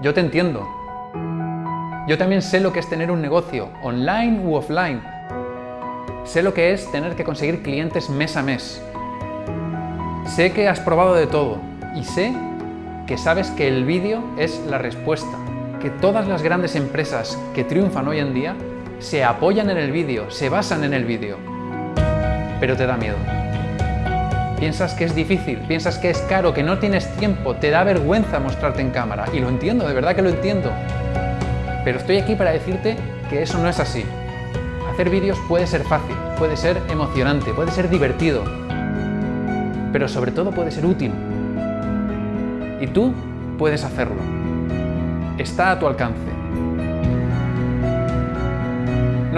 yo te entiendo. Yo también sé lo que es tener un negocio, online u offline. Sé lo que es tener que conseguir clientes mes a mes. Sé que has probado de todo y sé que sabes que el vídeo es la respuesta, que todas las grandes empresas que triunfan hoy en día se apoyan en el vídeo, se basan en el vídeo. Pero te da miedo. Piensas que es difícil, piensas que es caro, que no tienes tiempo, te da vergüenza mostrarte en cámara. Y lo entiendo, de verdad que lo entiendo. Pero estoy aquí para decirte que eso no es así. Hacer vídeos puede ser fácil, puede ser emocionante, puede ser divertido, pero sobre todo puede ser útil. Y tú puedes hacerlo. Está a tu alcance.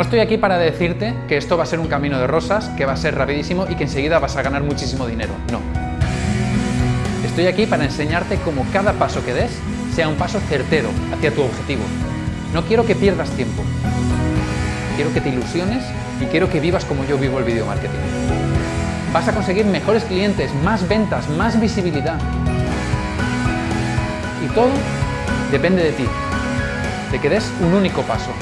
No estoy aquí para decirte que esto va a ser un camino de rosas, que va a ser rapidísimo y que enseguida vas a ganar muchísimo dinero. No. Estoy aquí para enseñarte cómo cada paso que des sea un paso certero hacia tu objetivo. No quiero que pierdas tiempo. Quiero que te ilusiones y quiero que vivas como yo vivo el video marketing. Vas a conseguir mejores clientes, más ventas, más visibilidad. Y todo depende de ti, de que des un único paso.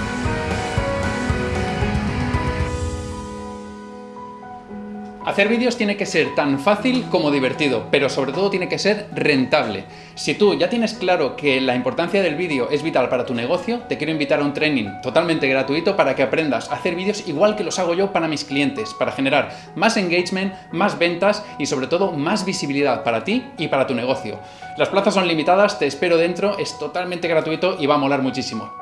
Hacer vídeos tiene que ser tan fácil como divertido, pero sobre todo tiene que ser rentable. Si tú ya tienes claro que la importancia del vídeo es vital para tu negocio, te quiero invitar a un training totalmente gratuito para que aprendas a hacer vídeos igual que los hago yo para mis clientes, para generar más engagement, más ventas y sobre todo más visibilidad para ti y para tu negocio. Las plazas son limitadas, te espero dentro, es totalmente gratuito y va a molar muchísimo.